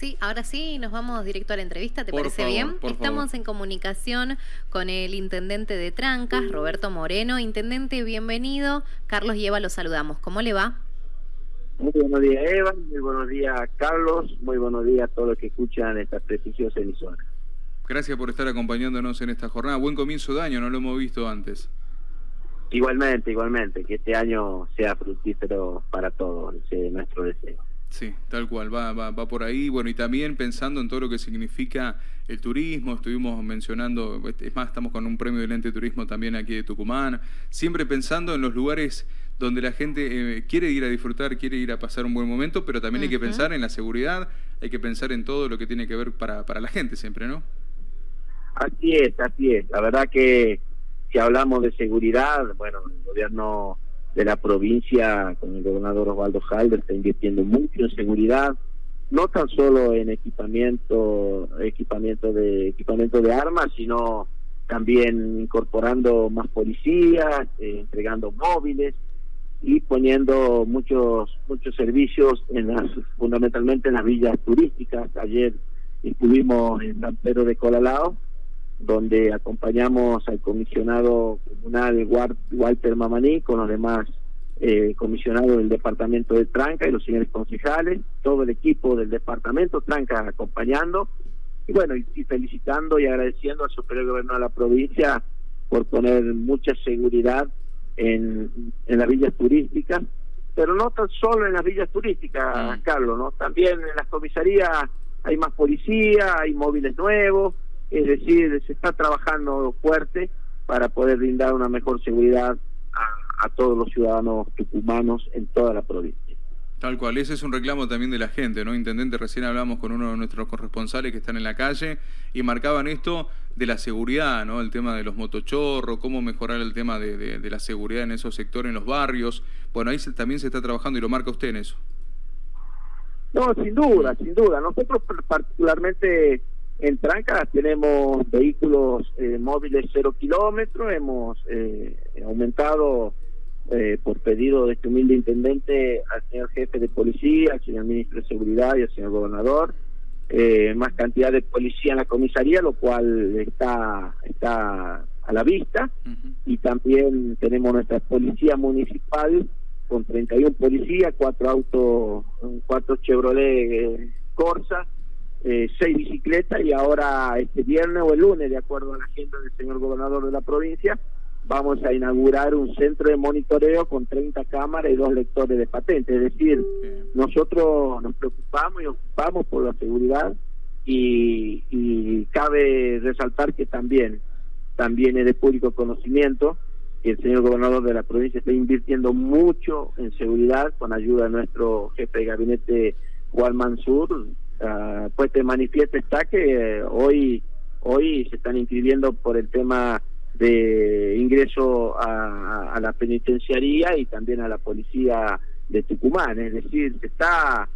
Sí, ahora sí, nos vamos directo a la entrevista, ¿te parece bien? Estamos en comunicación con el intendente de Trancas, Roberto Moreno. Intendente, bienvenido. Carlos y Eva, los saludamos. ¿Cómo le va? Muy buenos días, Eva. Muy buenos días, Carlos. Muy buenos días a todos los que escuchan esta prestigiosa emisora. Gracias por estar acompañándonos en esta jornada. Buen comienzo de año, no lo hemos visto antes. Igualmente, igualmente. Que este año sea fructífero para todos, deseo. Sí, tal cual, va, va, va por ahí. Bueno, y también pensando en todo lo que significa el turismo, estuvimos mencionando, es más, estamos con un premio del ente turismo también aquí de Tucumán, siempre pensando en los lugares donde la gente eh, quiere ir a disfrutar, quiere ir a pasar un buen momento, pero también hay que pensar en la seguridad, hay que pensar en todo lo que tiene que ver para, para la gente siempre, ¿no? Así es, así es. La verdad que si hablamos de seguridad, bueno, el gobierno de la provincia con el gobernador Osvaldo Halder está invirtiendo mucho en seguridad, no tan solo en equipamiento, equipamiento de equipamiento de armas, sino también incorporando más policías, eh, entregando móviles y poniendo muchos muchos servicios en las fundamentalmente en las villas turísticas. Ayer estuvimos en San Pedro de Colalao donde acompañamos al comisionado comunal Walter Mamaní con los demás eh, comisionados del departamento de Tranca y los señores concejales, todo el equipo del departamento Tranca acompañando y bueno, y, felicitando y agradeciendo al superior gobierno de la provincia por poner mucha seguridad en, en las villas turísticas, pero no tan solo en las villas turísticas, mm. Carlos, ¿no? También en las comisarías hay más policía, hay móviles nuevos, es decir, se está trabajando fuerte para poder brindar una mejor seguridad a, todos los ciudadanos tucumanos en toda la provincia. Tal cual, ese es un reclamo también de la gente, ¿no? Intendente, recién hablamos con uno de nuestros corresponsales que están en la calle y marcaban esto de la seguridad, ¿no? El tema de los motochorros, cómo mejorar el tema de, de la seguridad en esos sectores, en los barrios. Bueno, ahí también se está trabajando y lo marca usted en eso. No, sin duda, sin duda. Nosotros particularmente en Trancas tenemos vehículos eh, móviles cero kilómetros, hemos eh, aumentado eh, por pedido de este humilde intendente al señor jefe de policía, al señor ministro de Seguridad y al señor gobernador, más cantidad de policía en la comisaría, lo cual está, está a la vista, y también tenemos nuestra policía municipal con 31 policías, cuatro autos, cuatro Chevrolet Corsa, eh, seis bicicletas y ahora este viernes o el lunes, de acuerdo a la agenda del señor gobernador de la provincia, vamos a inaugurar un centro de monitoreo con 30 cámaras y dos lectores de patentes. Es decir, nosotros nos preocupamos y ocupamos por la seguridad y, y cabe resaltar que también, también es de público conocimiento que el señor gobernador de la provincia está invirtiendo mucho en seguridad con ayuda de nuestro jefe de gabinete Juan Mansur, uh, pues te manifiesta está que hoy hoy se están inscribiendo por el tema de ingreso a, la penitenciaría y también a la policía de Tucumán, es decir, se está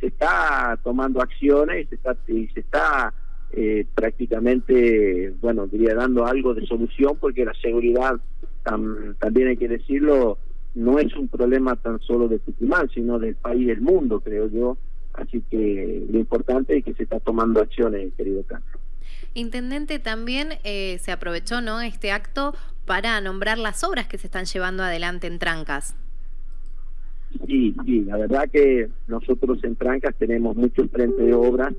se está tomando acciones y se está y se está eh, prácticamente, bueno, diría dando algo de solución porque la seguridad también hay que decirlo no es un problema tan solo de Tucumán, sino del país del mundo, creo yo. Así que lo importante es que se está tomando acciones, querido Carlos. Intendente, también eh, se aprovechó ¿no? este acto para nombrar las obras que se están llevando adelante en Trancas. Sí, sí, la verdad que nosotros en Trancas tenemos muchos frentes de obras,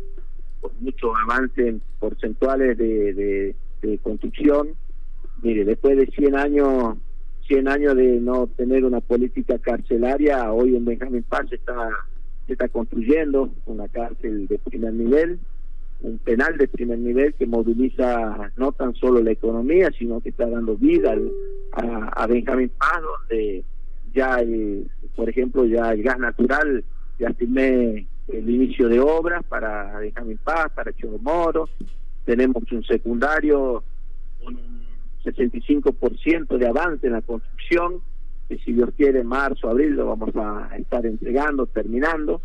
muchos avances porcentuales de, de, construcción. Mire, después de 100 años 100 años de no tener una política carcelaria, hoy en Benjamín Paz está se está construyendo una cárcel de primer nivel, un penal de primer nivel que moviliza no tan solo la economía, sino que está dando vida a, Benjamín Paz, donde ya, por ejemplo, ya el gas natural, ya estimé el inicio de obras para Benjamín Paz, para Moro. Tenemos un secundario con un 65% de avance en la construcción, que si Dios quiere, marzo, abril lo vamos a estar entregando, terminando.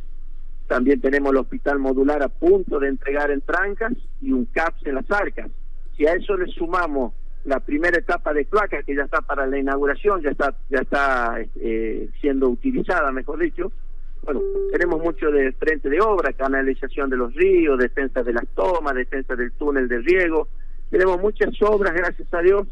También tenemos el hospital modular a punto de entregar en Trancas y un CAPS en las arcas. Si a eso le sumamos la primera etapa de cloaca que ya está para la inauguración, ya está, ya está eh, siendo utilizada, mejor dicho, bueno, tenemos mucho de frente de obra, canalización de los ríos, defensa de las tomas, defensa del túnel de riego. Tenemos muchas obras, gracias a Dios,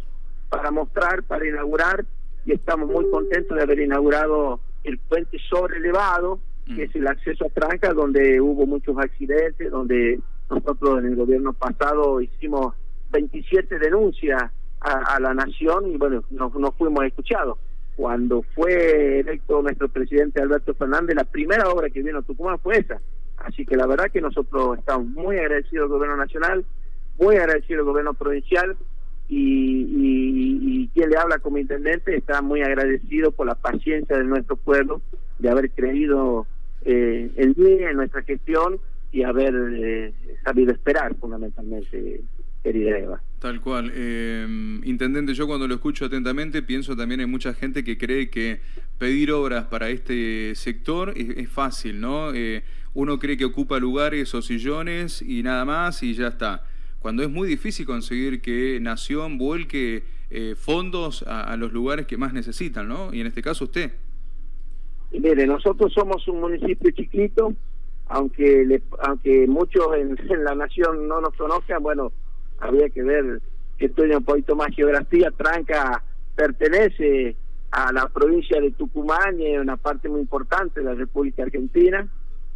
para mostrar, para inaugurar, y estamos muy contentos de haber inaugurado el puente sobre elevado, que es el acceso a Tranca, donde hubo muchos accidentes, donde nosotros en el gobierno pasado hicimos 27 denuncias a, la nación y bueno, no, no fuimos escuchados cuando fue electo nuestro presidente Alberto Fernández, la primera obra que vino a Tucumán fue esa. Así que la verdad que nosotros estamos muy agradecidos al gobierno nacional, muy agradecidos al gobierno provincial y, quien le habla como intendente está muy agradecido por la paciencia de nuestro pueblo, de haber creído eh, en mí, en nuestra gestión y haber eh, sabido esperar fundamentalmente Tal cual. Eh, intendente, yo cuando lo escucho atentamente pienso también en mucha gente que cree que pedir obras para este sector es, fácil, ¿no? Eh, uno cree que ocupa lugares o sillones y nada más y ya está. Cuando es muy difícil conseguir que Nación vuelque eh, fondos a, los lugares que más necesitan, ¿no? Y en este caso usted. mire, nosotros somos un municipio chiquito, aunque aunque muchos en, la nación no nos conozcan, bueno, había que ver que estudia un poquito más geografía, Tranca pertenece a la provincia de Tucumán y es una parte muy importante de la República Argentina.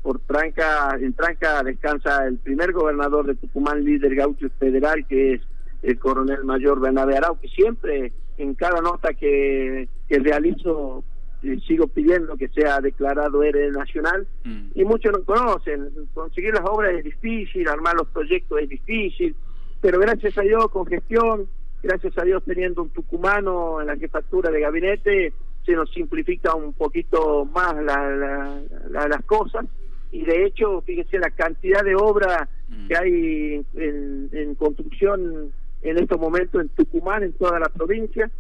Por Tranca, en Tranca descansa el primer gobernador de Tucumán, líder gaucho federal, que es el coronel mayor Bernabé Arau, que siempre en cada nota que, que realizo eh, sigo pidiendo que sea declarado héroe nacional mm. y muchos no conocen. Conseguir las obras es difícil, armar los proyectos es difícil, pero gracias a Dios con gestión, gracias a Dios teniendo un tucumano en la jefatura de gabinete, se nos simplifica un poquito más las cosas y de hecho, fíjese la cantidad de obra mm. que hay en, construcción en estos momentos en Tucumán, en toda la provincia.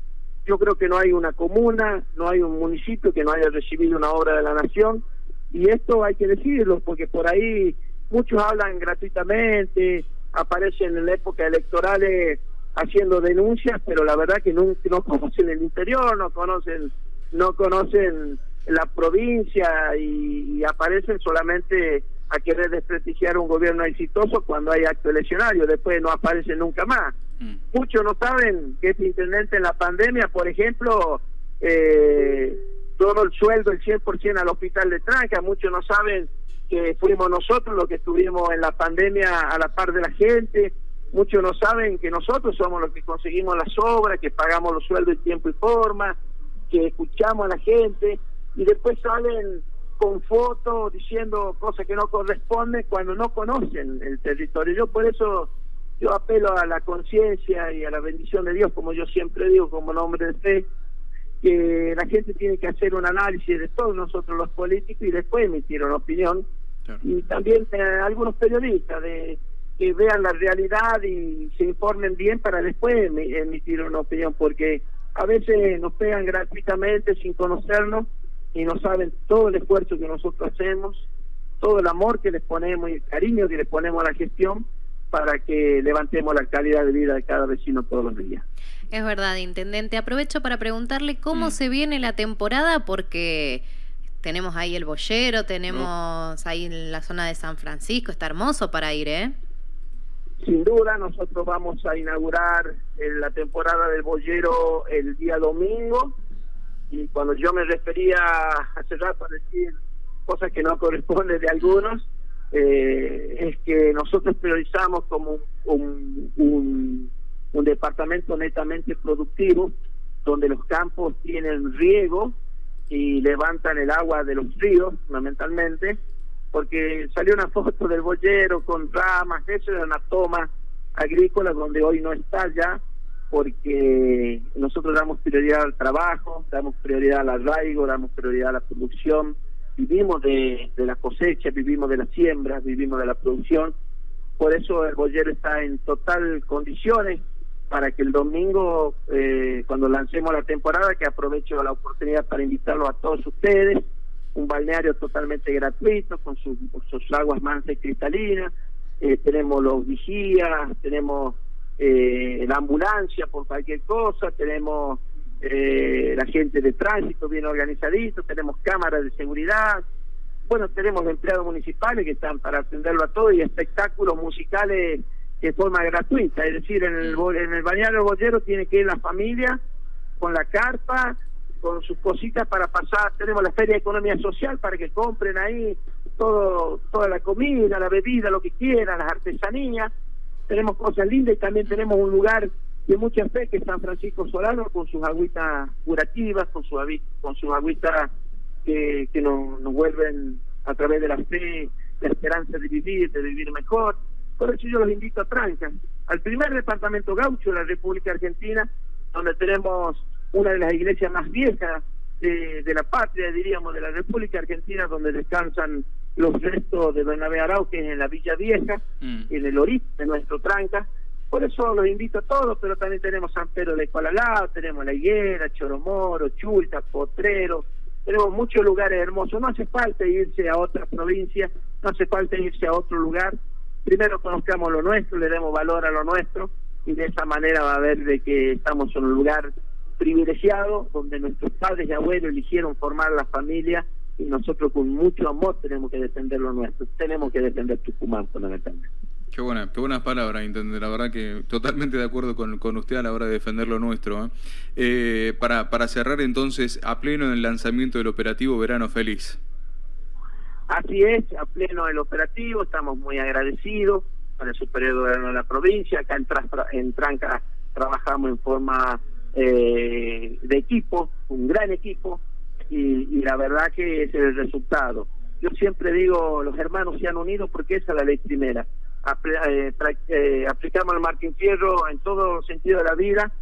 Yo creo que no hay una comuna, no hay un municipio que no haya recibido una obra de la nación y esto hay que decirlo porque por ahí muchos hablan gratuitamente, aparecen en la época electorales haciendo denuncias, pero la verdad que no, no conocen el interior, no conocen, no conocen la provincia y, aparecen solamente a querer desprestigiar un gobierno exitoso cuando hay acto eleccionario, después no aparecen nunca más. Mm. Muchos no saben que este intendente en la pandemia, por ejemplo, eh, todo el sueldo, el 100% al hospital de Tranca, muchos no saben que fuimos nosotros los que estuvimos en la pandemia a la par de la gente. Muchos no saben que nosotros somos los que conseguimos las obras, que pagamos los sueldos en tiempo y forma, que escuchamos a la gente y después salen con fotos diciendo cosas que no corresponden cuando no conocen el territorio. Yo por eso yo apelo a la conciencia y a la bendición de Dios, como yo siempre digo, como nombre de fe, que la gente tiene que hacer un análisis de todos nosotros los políticos y después emitir una opinión y también eh, algunos periodistas de que vean la realidad y se informen bien para después emitir una opinión, porque a veces nos pegan gratuitamente sin conocernos y no saben todo el esfuerzo que nosotros hacemos, todo el amor que les ponemos y el cariño que les ponemos a la gestión para que levantemos la calidad de vida de cada vecino todos los días. Es verdad, intendente. Aprovecho para preguntarle cómo mm. se viene la temporada porque tenemos ahí el boyero, tenemos ahí en la zona de San Francisco, está hermoso para ir, ¿eh? Sin duda, nosotros vamos a inaugurar eh, la temporada del boyero el día domingo y cuando yo me refería hace rato a decir cosas que no corresponden de algunos, eh, es que nosotros priorizamos como un, departamento netamente productivo, donde los campos tienen riego, y levantan el agua de los ríos, fundamentalmente, porque salió una foto del boyero con ramas, eso era una toma agrícola donde hoy no está ya, porque nosotros damos prioridad al trabajo, damos prioridad al arraigo, damos prioridad a la producción, vivimos de, de la cosecha, vivimos de las siembras, vivimos de la producción, por eso el boyero está en total condiciones, para que el domingo, eh, cuando lancemos la temporada, que aprovecho la oportunidad para invitarlo a todos ustedes, un balneario totalmente gratuito, con sus, aguas mansas y cristalinas, eh, tenemos los vigías, tenemos eh, la ambulancia por cualquier cosa, tenemos la gente de tránsito bien organizadito, tenemos cámaras de seguridad, bueno, tenemos empleados municipales que están para atenderlo a todo y espectáculos musicales de forma gratuita, es decir, en el, en el balneario Bollero tiene que ir la familia con la carpa, con sus cositas para pasar, tenemos la Feria de Economía Social para que compren ahí todo toda la comida, la bebida, lo que quieran, las artesanías, tenemos cosas lindas y también tenemos un lugar de mucha fe que es San Francisco Solano con sus agüitas curativas, con, su, con sus agüitas que, nos, nos vuelven a través de la fe, la esperanza de vivir, de vivir mejor. Por eso yo los invito a Tranca, al primer departamento gaucho de la República Argentina, donde tenemos una de las iglesias más viejas de la patria, diríamos, de la República Argentina, donde descansan los restos de Bernabé Arau, que es en la Villa Vieja, mm. en el origen de nuestro tranca. Por eso los invito a todos, pero también tenemos San Pedro de Colalao, tenemos La Higuera, Choromoro, Chulta, Potrero, tenemos muchos lugares hermosos. No hace falta irse a otra provincia, no hace falta irse a otro lugar. Primero conozcamos lo nuestro, le demos valor a lo nuestro y de esa manera va a ver de que estamos en un lugar privilegiado donde nuestros padres y abuelos eligieron formar la familia y nosotros con mucho amor tenemos que defender lo nuestro, tenemos que defender Tucumán fundamentalmente. Qué, buena, qué buenas palabras, Intendente. La verdad que totalmente de acuerdo con, con usted a la hora de defender lo nuestro. ¿eh? Eh, para, para cerrar entonces, a pleno en el lanzamiento del operativo Verano Feliz. Así es, a pleno el operativo, estamos muy agradecidos con el superior gobierno de la provincia. Acá en, en Tranca trabajamos en forma eh, de equipo, un gran equipo, y, la verdad que es el resultado. Yo siempre digo, los hermanos se han unido porque esa es la ley primera. Eh, eh, aplicamos el Martín Fierro en todo sentido de la vida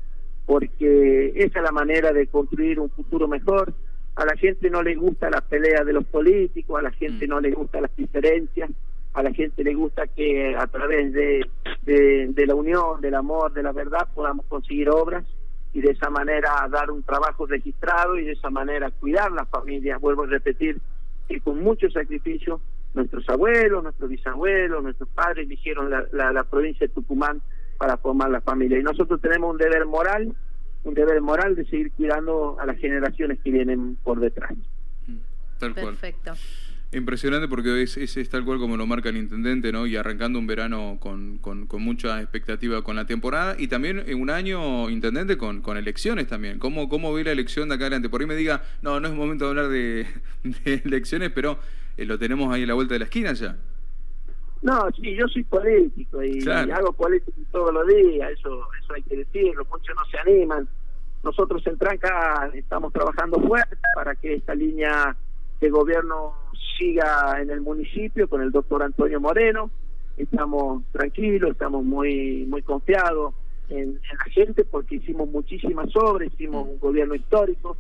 porque esa es la manera de construir un futuro mejor. A la gente no le gusta la pelea de los políticos, a la gente mm. no le gusta las diferencias, a la gente le gusta que a través de, de la unión, del amor, de la verdad podamos conseguir obras y de esa manera dar un trabajo registrado y de esa manera cuidar las familias. Vuelvo a repetir que con mucho sacrificio nuestros abuelos, nuestros bisabuelos, nuestros padres eligieron la, la, provincia de Tucumán para formar la familia. Y nosotros tenemos un deber moral, un deber moral de seguir cuidando a las generaciones que vienen por detrás. Perfecto. Impresionante porque es, es, tal cual como lo marca el intendente, ¿no? Y arrancando un verano con, con, con, mucha expectativa con la temporada y también en un año, intendente, con, con elecciones también. ¿Cómo, ¿Cómo ve la elección de acá adelante? Por ahí me diga, no, no es momento de hablar de, elecciones, pero eh, lo tenemos ahí a la vuelta de la esquina ya. No, sí, yo soy político y, hago política todos los días, eso, eso hay que decirlo, muchos no se animan. Nosotros en Tranca estamos trabajando fuerte para que esta línea de gobierno siga en el municipio con el doctor Antonio Moreno. Estamos tranquilos, estamos muy muy confiados en, la gente porque hicimos muchísimas obras, hicimos un gobierno histórico,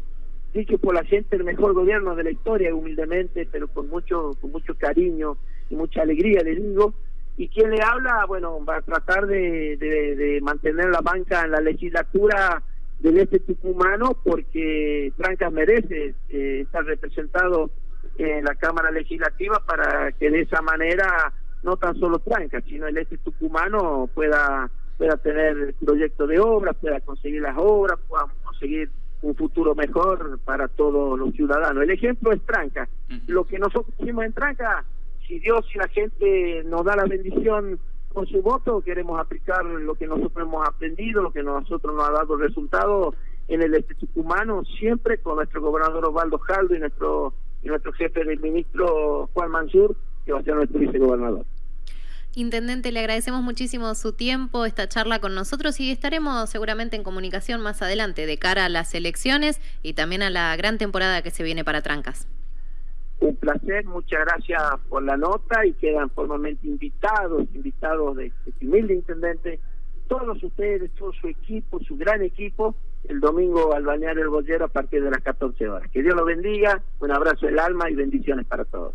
dicho por la gente el mejor gobierno de la historia, humildemente, pero con mucho con mucho cariño y mucha alegría, le digo. Y quien le habla, bueno, va a tratar de, mantener la banca en la legislatura del este tucumano porque Trancas merece eh, estar representado en la Cámara Legislativa para que de esa manera no tan solo Tranca, sino el este tucumano pueda pueda tener proyecto de obras, pueda conseguir las obras, podamos conseguir un futuro mejor para todos los ciudadanos. El ejemplo es Tranca. Lo que nosotros hicimos en Tranca, si Dios y la gente nos da la bendición con su voto, queremos aplicar lo que nosotros hemos aprendido, lo que nosotros nos ha dado resultado en el este tucumano, siempre con nuestro gobernador Osvaldo Jaldo y nuestro y nuestro jefe del ministro Juan Mansur, que va a ser nuestro vicegobernador. Intendente, le agradecemos muchísimo su tiempo, esta charla con nosotros y estaremos seguramente en comunicación más adelante de cara a las elecciones y también a la gran temporada que se viene para Trancas. Un placer, muchas gracias por la nota y quedan formalmente invitados, invitados de este humilde intendente, todos ustedes, todo su equipo, su gran equipo, el domingo al bañar El Bollero a partir de las 14 horas. Que Dios los bendiga, un abrazo del alma y bendiciones para todos.